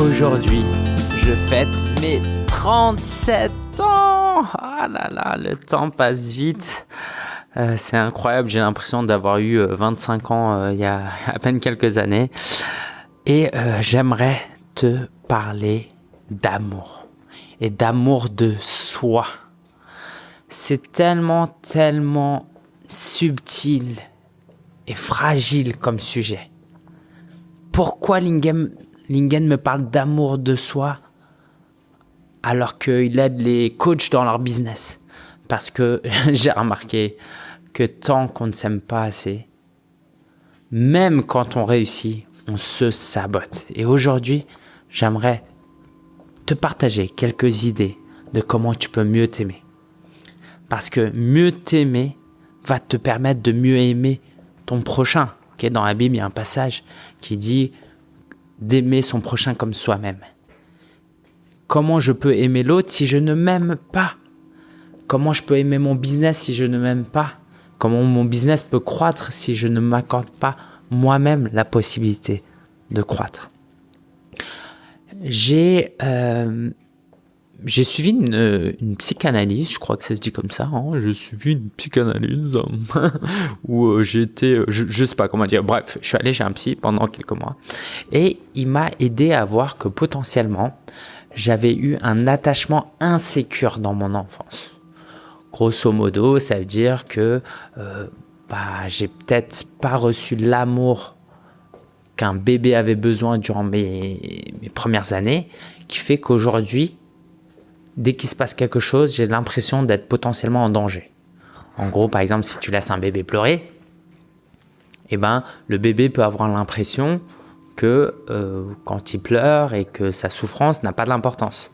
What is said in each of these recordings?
Aujourd'hui, je fête mes 37 ans. Ah là là, le temps passe vite. Euh, c'est incroyable, j'ai l'impression d'avoir eu 25 euh, ans euh, il y a à peine quelques années. Et j'aimerais te parler d'amour et d'amour de soi. C'est tellement, tellement subtil et fragile comme sujet. Pourquoi Lingen, Lingen me parle d'amour de soi alors qu'il aide les coachs dans leur business? Parce que j'ai remarqué que tant qu'on ne s'aime pas assez, même quand on réussit, on se sabote. Et aujourd'hui, j'aimerais te partager quelques idées de comment tu peux mieux t'aimer. Parce que mieux t'aimer va te permettre de mieux aimer ton prochain. Dans la Bible, il y a un passage qui dit d'aimer son prochain comme soi-même. Comment je peux aimer l'autre si je ne m'aime pas? Comment je peux aimer mon business si je ne m'aime pas? Comment mon business peut croître si je ne m'accorde pas moi-même la possibilité de croître? J'ai euh, j'ai suivi une, psychanalyse, je crois que ça se dit comme ça. Hein. J'ai suivi une psychanalyse où euh, j'étais, je, je sais pas comment dire. Bref, je suis allé chez un psy pendant quelques mois et il m'a aidé à voir que potentiellement j'avais eu un attachement insécure dans mon enfance. Grosso modo, ça veut dire que euh, bah, j'ai peut-être pas reçu l'amour qu'un bébé avait besoin durant mes premières années, qui fait qu'aujourd'hui, dès qu'il se passe quelque chose, j'ai l'impression d'être potentiellement en danger. En gros, par exemple, si tu laisses un bébé pleurer, eh ben, le bébé peut avoir l'impression que euh, quand il pleure et que sa souffrance n'a pas de l'importance.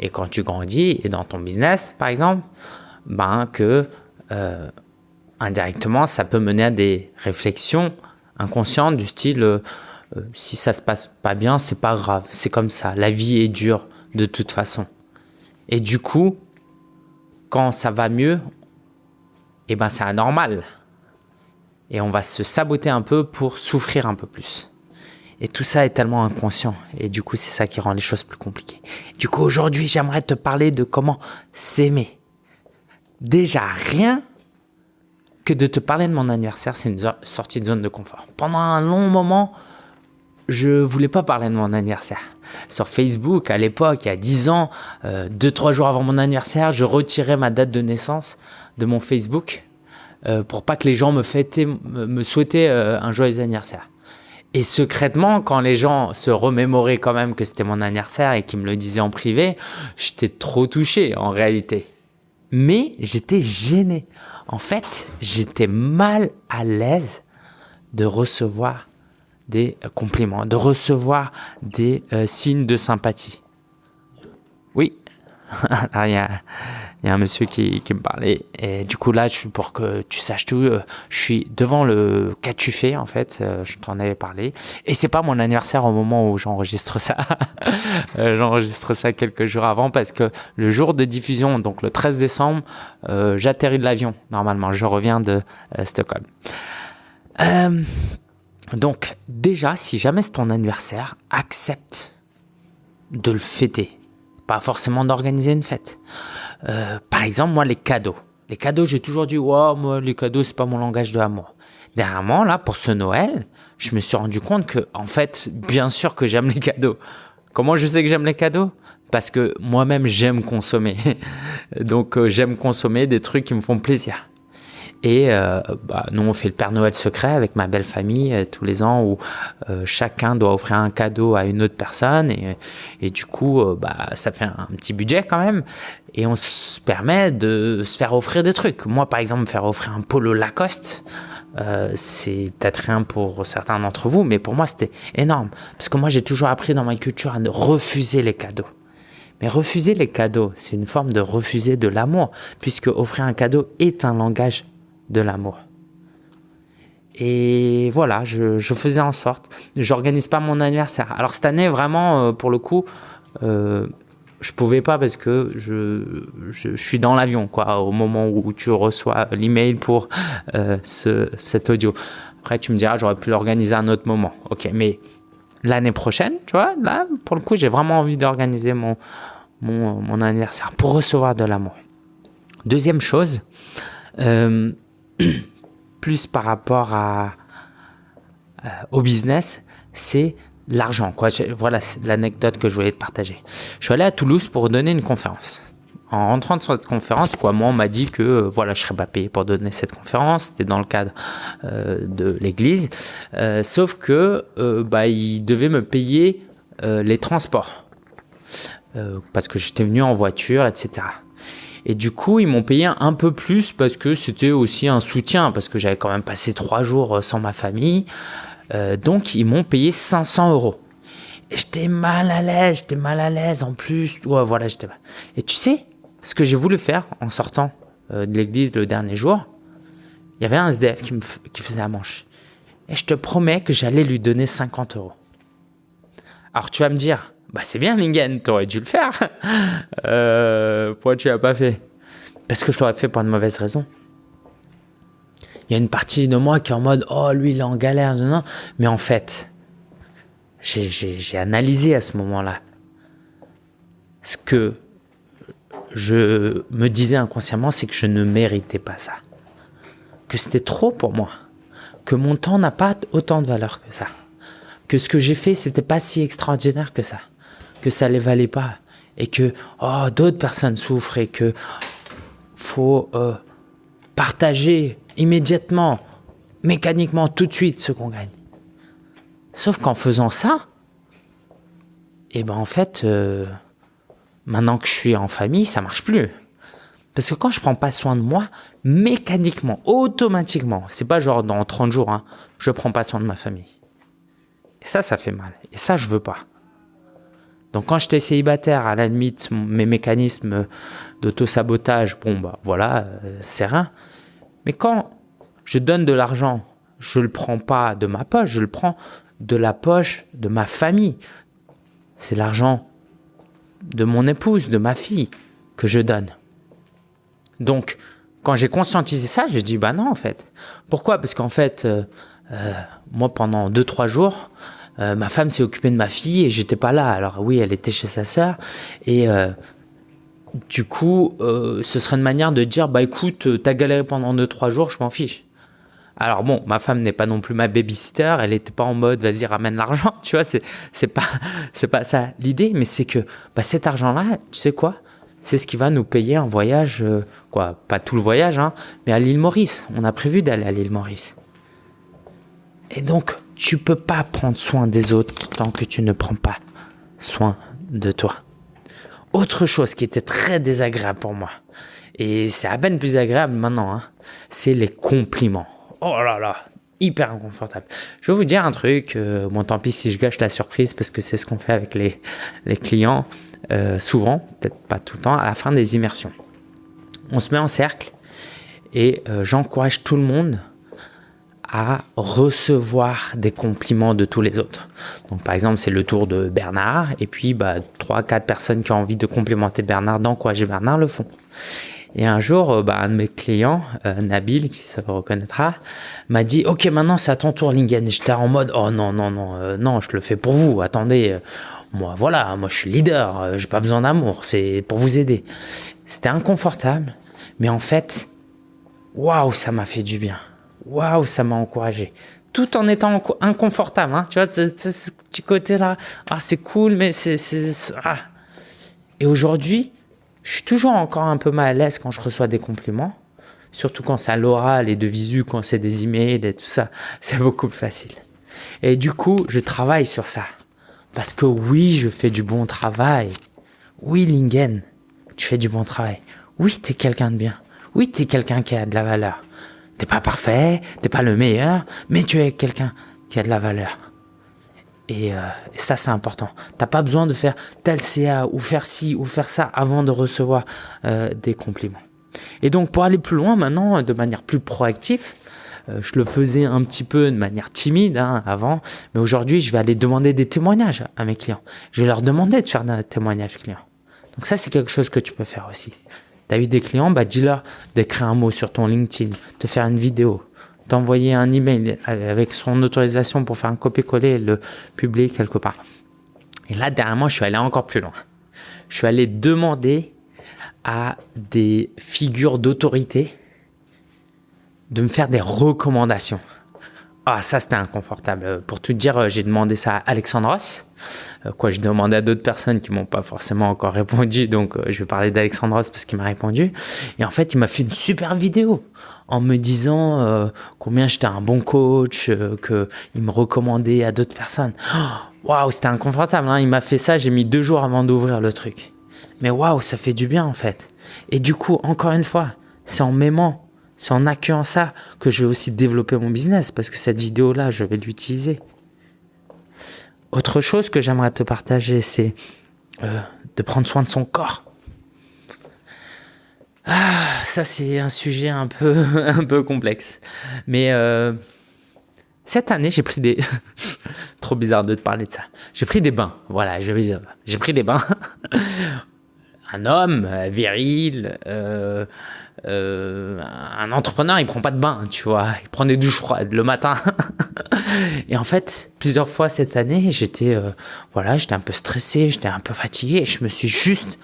Et quand tu grandis, et dans ton business, par exemple, ben, que euh, indirectement, ça peut mener à des réflexions inconscientes du style euh, si ça se passe pas bien, c'est pas grave, c'est comme ça, la vie est dure de toute façon. Et du coup, quand ça va mieux, eh ben c'est anormal. Et on va se saboter un peu pour souffrir un peu plus. Et tout ça est tellement inconscient. Et du coup, c'est ça qui rend les choses plus compliquées. Du coup, aujourd'hui, j'aimerais te parler de comment s'aimer. Déjà, rien que de te parler de mon anniversaire, c'est une sortie de zone de confort. Pendant un long moment, je voulais pas parler de mon anniversaire. Sur Facebook, à l'époque, il y a 10 ans, 2-3 euh, jours avant mon anniversaire, je retirais ma date de naissance de mon Facebook euh, pour pas que les gens me, fêtaient, me souhaitaient euh, un joyeux anniversaire. Et secrètement, quand les gens se remémoraient quand même que c'était mon anniversaire et qu'ils me le disaient en privé, j'étais trop touché en réalité. Mais j'étais gêné. En fait, j'étais mal à l'aise de recevoir des compliments, de recevoir des euh, signes de sympathie. Oui, il y, a, un monsieur qui, me parlait. Et du coup, là, je, pour que tu saches tout, euh, je suis devant le qu'as-tu fait, en fait. Euh, je t'en avais parlé. Et c'est pas mon anniversaire au moment où j'enregistre ça. j'enregistre ça quelques jours avant parce que le jour de diffusion, donc le 13 décembre, j'atterris de l'avion, normalement. Je reviens de Stockholm. Donc déjà, si jamais c'est ton anniversaire, accepte de le fêter. Pas forcément d'organiser une fête. Euh, par exemple, moi, les cadeaux. Les cadeaux, j'ai toujours dit, wow, moi, les cadeaux, c'est pas mon langage de amour. Dernièrement, là, pour ce Noël, je me suis rendu compte que, en fait, bien sûr que j'aime les cadeaux. Comment je sais que j'aime les cadeaux? Parce que moi-même, j'aime consommer. Donc, euh, j'aime consommer des trucs qui me font plaisir. Et euh, bah, nous, on fait le Père Noël secret avec ma belle famille euh, tous les ans où euh, chacun doit offrir un cadeau à une autre personne. Et, et du coup, bah, ça fait un, petit budget quand même. Et on se permet de se faire offrir des trucs. Moi, par exemple, me faire offrir un polo Lacoste, euh, c'est peut-être rien pour certains d'entre vous, mais pour moi, c'était énorme. Parce que moi, j'ai toujours appris dans ma culture à ne refuser les cadeaux. Mais refuser les cadeaux, c'est une forme de refuser de l'amour, puisque offrir un cadeau est un langage de l'amour. Et voilà, je, faisais en sorte. J'organise pas mon anniversaire. Alors cette année, vraiment, euh, pour le coup, euh, je pouvais pas parce que je, suis dans l'avion, quoi, au moment où tu reçois l'email pour euh, ce, cet audio. Après, tu me diras, j'aurais pu l'organiser à un autre moment. Ok, mais l'année prochaine, tu vois, là, pour le coup, j'ai vraiment envie d'organiser mon, anniversaire pour recevoir de l'amour. Deuxième chose, euh, plus par rapport euh, au business, c'est l'argent. Voilà l'anecdote que je voulais te partager. Je suis allé à Toulouse pour donner une conférence. En rentrant sur cette conférence, quoi, moi, on m'a dit que euh, voilà, je serais pas payé pour donner cette conférence. C'était dans le cadre euh, de l'église. Sauf que bah, ils devaient me payer les transports. Parce que j'étais venu en voiture, etc. Et du coup, ils m'ont payé un peu plus parce que c'était aussi un soutien, parce que j'avais quand même passé trois jours sans ma famille. Euh, donc, ils m'ont payé 500 euros. Et j'étais mal à l'aise, j'étais mal à l'aise en plus. Ouais, voilà, j'étais. Et tu sais, ce que j'ai voulu faire en sortant euh, de l'église le dernier jour, il y avait un SDF qui, qui faisait la manche. Et je te promets que j'allais lui donner 50 euros. Alors tu vas me dire, bah c'est bien Lingen, t'aurais dû le faire. euh, pourquoi tu l'as pas fait? Parce que je l'aurais fait pour une mauvaise raison il y a une partie de moi qui est en mode oh lui il est en galère non. Mais en fait j'ai analysé à ce moment-là ce que je me disais inconsciemment c'est que je ne méritais pas ça. Que c'était trop pour moi. Que mon temps n'a pas autant de valeur que ça. Que ce que j'ai fait c'était pas si extraordinaire que ça que ça les valait pas et que oh d'autres personnes souffrent et que faut euh, partager immédiatement, mécaniquement, tout de suite ce qu'on gagne. Sauf qu'en faisant ça, et eh ben en fait, euh, maintenant que je suis en famille, ça marche plus. Parce que quand je prends pas soin de moi, mécaniquement, automatiquement, c'est pas genre dans 30 jours, hein, je prends pas soin de ma famille. Et ça, ça fait mal. Et ça, je veux pas. Donc quand j'étais célibataire, à la limite, mes mécanismes d'auto-sabotage, bon bah voilà, euh, c'est rien. Mais quand je donne de l'argent, je le prends pas de ma poche, je le prends de la poche de ma famille. C'est l'argent de mon épouse, de ma fille que je donne. Donc, quand j'ai conscientisé ça, je dis bah non en fait. Pourquoi? Parce qu'en fait, euh, euh, moi pendant 2-3 jours, euh, ma femme s'est occupée de ma fille et j'étais pas là. Alors oui, elle était chez sa sœur et euh, du coup, euh, ce serait une manière de dire, bah écoute, t'as galéré pendant 2-3 jours, je m'en fiche. Alors bon, ma femme n'est pas non plus ma babysitter, elle n'était pas en mode vas-y ramène l'argent, tu vois, c'est pas pas ça l'idée, mais c'est que bah, cet argent-là, tu sais quoi, c'est ce qui va nous payer un voyage, quoi, pas tout le voyage, hein, mais à l'île Maurice. On a prévu d'aller à l'île Maurice. Et donc, tu peux pas prendre soin des autres tant que tu ne prends pas soin de toi. Autre chose qui était très désagréable pour moi, et c'est à peine plus agréable maintenant, hein, c'est les compliments. Oh là là, hyper inconfortable. Je vais vous dire un truc, euh, bon tant pis si je gâche la surprise parce que c'est ce qu'on fait avec les, les clients euh, souvent, peut-être pas tout le temps, à la fin des immersions. On se met en cercle et euh, j'encourage tout le monde à recevoir des compliments de tous les autres. Donc par exemple, c'est le tour de Bernard et puis bah trois quatre personnes qui ont envie de complimenter Bernard, d'encourager Bernard le font. Et un jour, bah, un de mes clients, euh, Nabil, qui se reconnaîtra, m'a dit Ok, maintenant c'est à ton tour, Lingen. J'étais en mode Oh non, non, non, euh, non, je le fais pour vous. Attendez, euh, moi, voilà, moi je suis leader, euh, j'ai pas besoin d'amour, c'est pour vous aider. C'était inconfortable, mais en fait, waouh, ça m'a fait du bien. Waouh, ça m'a encouragé. Tout en étant inconfortable, hein, tu vois, ce petit côté-là, ah, c'est cool, mais c'est. Ah. Et aujourd'hui, je suis toujours encore un peu mal à l'aise quand je reçois des compliments, surtout quand c'est à l'oral et de visu, quand c'est des emails et tout ça, c'est beaucoup plus facile. Et du coup, je travaille sur ça. Parce que oui, je fais du bon travail. Oui, Lingen, tu fais du bon travail. Oui, t'es quelqu'un de bien. Oui, t'es quelqu'un qui a de la valeur. T'es pas parfait, t'es pas le meilleur, mais tu es quelqu'un qui a de la valeur. Et, euh, ça, c'est important. T'as pas besoin de faire tel CA ou faire ci ou faire ça avant de recevoir euh, des compliments. Et donc, pour aller plus loin maintenant, de manière plus proactive, euh, je le faisais un petit peu de manière timide hein, avant, mais aujourd'hui, je vais aller demander des témoignages à mes clients. Je vais leur demander de faire des témoignages clients. Donc ça, c'est quelque chose que tu peux faire aussi. Tu as eu des clients, bah dis-leur d'écrire un mot sur ton LinkedIn, de faire une vidéo, d'envoyer un email avec son autorisation pour faire un copier-coller et le publier quelque part. Et là, derrière moi, je suis allé encore plus loin. Je suis allé demander à des figures d'autorité de me faire des recommandations. Ah, ça, c'était inconfortable. Pour tout dire, j'ai demandé ça à Alexandros. Euh, quoi, je demandais à d'autres personnes qui m'ont pas forcément encore répondu. Donc, euh, je vais parler d'Alexandros parce qu'il m'a répondu. Et en fait, il m'a fait une super vidéo en me disant euh, combien j'étais un bon coach, qu'il me recommandait à d'autres personnes. Waouh, c'était inconfortable. Hein. Il m'a fait ça, j'ai mis deux jours avant d'ouvrir le truc. Mais waouh, ça fait du bien en fait. Et du coup, encore une fois, c'est en m'aimant c'est en accueillant ça que je vais aussi développer mon business parce que cette vidéo-là, je vais l'utiliser. Autre chose que j'aimerais te partager, c'est euh, de prendre soin de son corps. Ah, ça c'est un sujet un peu, un peu complexe. Mais euh, cette année, j'ai pris des... Trop bizarre de te parler de ça. J'ai pris des bains. Voilà, je vais dire. J'ai pris des bains. un homme euh, viril, euh, euh, un entrepreneur, il prend pas de bain, tu vois, il prend des douches froides le matin. et en fait, plusieurs fois cette année, j'étais, voilà, j'étais un peu stressé, j'étais un peu fatigué, et je me suis juste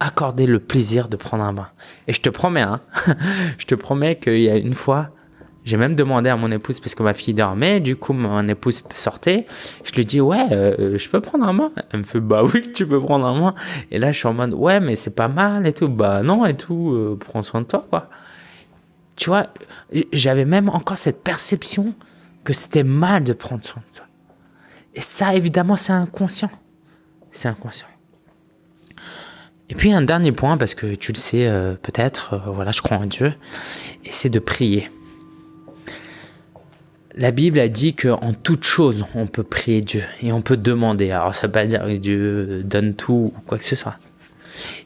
accordé le plaisir de prendre un bain. Et je te promets, hein, je te promets qu'il y a une fois, j'ai même demandé à mon épouse, parce que ma fille dormait, du coup, mon épouse sortait. Je lui dis, ouais, euh, je peux prendre un mois Elle me fait, bah oui, tu peux prendre un mois Et là, je suis en mode, ouais, mais c'est pas mal et tout. Bah non et tout, euh, prends soin de toi, quoi. Tu vois, j'avais même encore cette perception que c'était mal de prendre soin de ça. Et ça, évidemment, c'est inconscient. C'est inconscient. Et puis un dernier point, parce que tu le sais euh, peut-être, voilà, je crois en Dieu, et c'est de prier. La Bible a dit qu'en toute chose, on peut prier Dieu et on peut demander. Alors, ça ne veut pas dire que Dieu donne tout ou quoi que ce soit.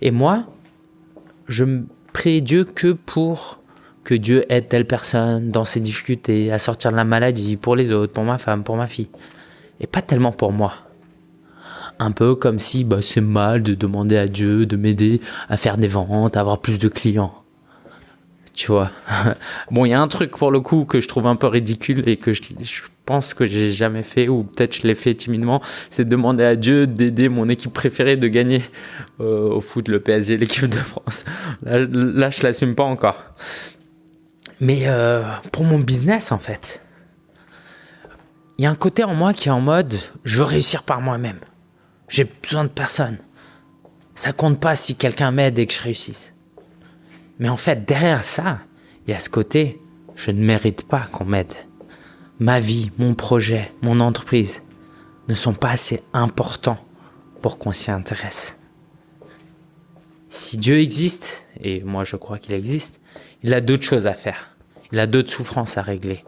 Et moi, je prie Dieu que pour que Dieu aide telle personne dans ses difficultés, à sortir de la maladie, pour les autres, pour ma femme, pour ma fille. Et pas tellement pour moi. Un peu comme si bah, c'est mal de demander à Dieu de m'aider à faire des ventes, à avoir plus de clients tu vois. bon, il y a un truc pour le coup que je trouve un peu ridicule et que je, pense que j'ai jamais fait, ou peut-être je l'ai fait timidement, c'est de demander à Dieu d'aider mon équipe préférée de gagner euh, au foot, le PSG, l'équipe de France. Là, là je l'assume pas encore. Mais euh, pour mon business, en fait, il y a un côté en moi qui est en mode, je veux réussir par moi-même. J'ai besoin de personne. Ça compte pas si quelqu'un m'aide et que je réussisse. Mais en fait, derrière ça, il y a ce côté, je ne mérite pas qu'on m'aide. Ma vie, mon projet, mon entreprise ne sont pas assez importants pour qu'on s'y intéresse. Si Dieu existe, et moi je crois qu'il existe, il a d'autres choses à faire. Il a d'autres souffrances à régler.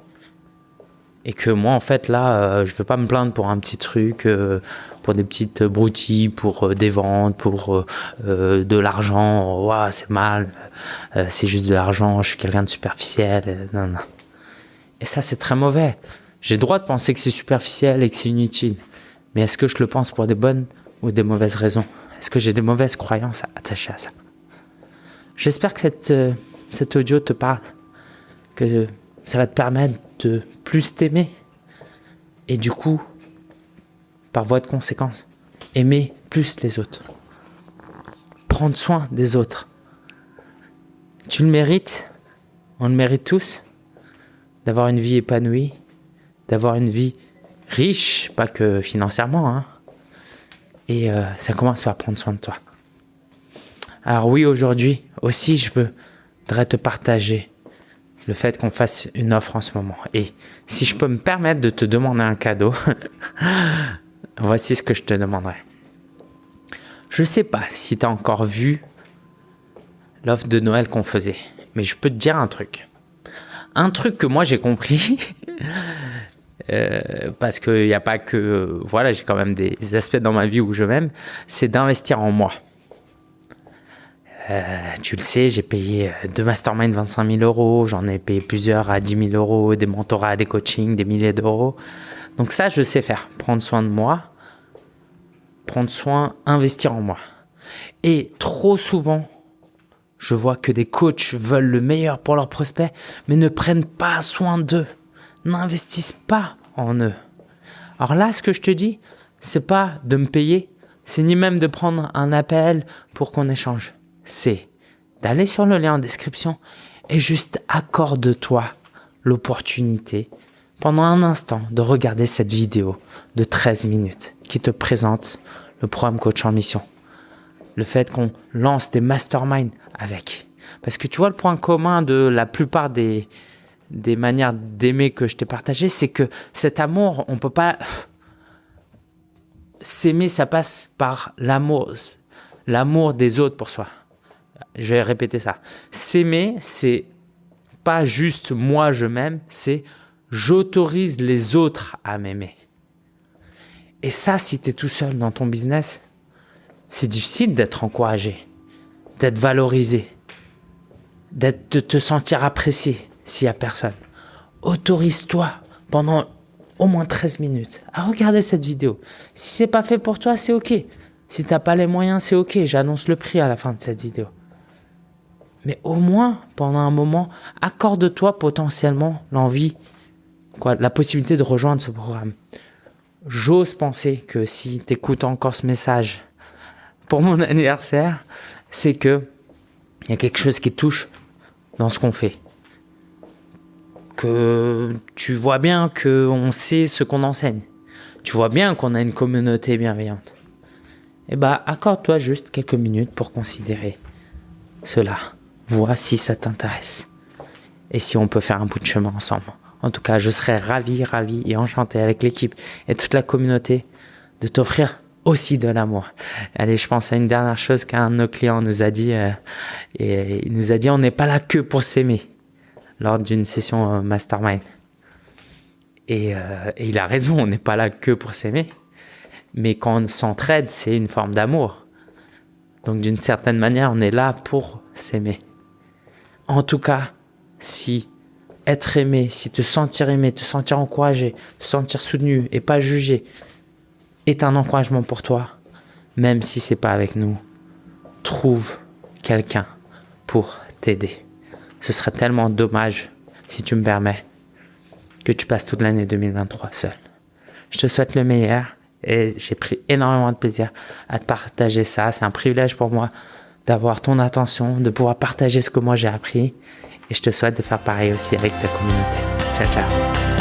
Et que moi, en fait, là, euh, je veux pas me plaindre pour un petit truc, euh, pour des petites broutilles, pour euh, des ventes, pour de l'argent. Ouah, c'est mal, c'est juste de l'argent, je suis quelqu'un de superficiel. Non, non. Et ça, c'est très mauvais. J'ai droit de penser que c'est superficiel et que c'est inutile. Mais est-ce que je le pense pour des bonnes ou des mauvaises raisons? Est-ce que j'ai des mauvaises croyances attachées à ça? J'espère que cette, cet audio te parle, que ça va te permettre de plus t'aimer. Et du coup, par voie de conséquence, aimer plus les autres. Prendre soin des autres. Tu le mérites, on le mérite tous, d'avoir une vie épanouie, d'avoir une vie riche, pas que financièrement. Hein. Et euh, ça commence par prendre soin de toi. Alors oui, aujourd'hui aussi, je voudrais te partager le fait qu'on fasse une offre en ce moment. Et si je peux me permettre de te demander un cadeau, voici ce que je te demanderai. Je ne sais pas si tu as encore vu l'offre de Noël qu'on faisait, mais je peux te dire un truc. Un truc que moi j'ai compris, euh, parce qu'il n'y a pas que... Voilà, j'ai quand même des aspects dans ma vie où je m'aime, c'est d'investir en moi. Euh, tu le sais, j'ai payé euh, deux masterminds 25 000 euros, j'en ai payé plusieurs à 10 000 euros, des mentorats, des coachings, des milliers d'euros. Donc ça, je sais faire, prendre soin de moi, prendre soin, investir en moi. Et trop souvent, je vois que des coachs veulent le meilleur pour leurs prospects, mais ne prennent pas soin d'eux, n'investissent pas en eux. Alors là, ce que je te dis, c'est pas de me payer, c'est ni même de prendre un appel pour qu'on échange. C'est d'aller sur le lien en description et juste accorde-toi l'opportunité pendant un instant de regarder cette vidéo de 13 minutes qui te présente le programme Coach en Mission. Le fait qu'on lance des masterminds avec. Parce que tu vois, le point commun de la plupart des, manières d'aimer que je t'ai partagé, c'est que cet amour, on peut pas... S'aimer, ça passe par l'amour, l'amour des autres pour soi. Je vais répéter ça. S'aimer, c'est pas juste moi je m'aime, c'est j'autorise les autres à m'aimer. Et ça, si tu es tout seul dans ton business, c'est difficile d'être encouragé, d'être valorisé, de te sentir apprécié s'il n'y a personne. Autorise-toi pendant au moins 13 minutes à regarder cette vidéo. Si c'est pas fait pour toi, c'est ok. Si tu n'as pas les moyens, c'est ok. J'annonce le prix à la fin de cette vidéo. Mais au moins, pendant un moment, accorde-toi potentiellement l'envie, quoi, la possibilité de rejoindre ce programme. J'ose penser que si tu écoutes encore ce message pour mon anniversaire, c'est que il y a quelque chose qui touche dans ce qu'on fait. Que tu vois bien qu'on sait ce qu'on enseigne. Tu vois bien qu'on a une communauté bienveillante. Eh bien, accorde-toi juste quelques minutes pour considérer cela. Vois si ça t'intéresse. Et si on peut faire un bout de chemin ensemble. En tout cas, je serais ravi, ravi et enchanté avec l'équipe et toute la communauté de t'offrir aussi de l'amour. Allez, je pense à une dernière chose qu'un de nos clients nous a dit. Euh, et il nous a dit, on n'est pas là que pour s'aimer lors d'une session euh, mastermind. Et, euh, et, il a raison, on n'est pas là que pour s'aimer. Mais quand on s'entraide, c'est une forme d'amour. Donc d'une certaine manière, on est là pour s'aimer. En tout cas, si être aimé, si te sentir aimé, te sentir encouragé, te sentir soutenu et pas jugé est un encouragement pour toi, même si c'est pas avec nous, trouve quelqu'un pour t'aider. Ce serait tellement dommage, si tu me permets, que tu passes toute l'année 2023 seul. Je te souhaite le meilleur et j'ai pris énormément de plaisir à te partager ça. C'est un privilège pour moi d'avoir ton attention, de pouvoir partager ce que moi j'ai appris et je te souhaite de faire pareil aussi avec ta communauté. Ciao, ciao.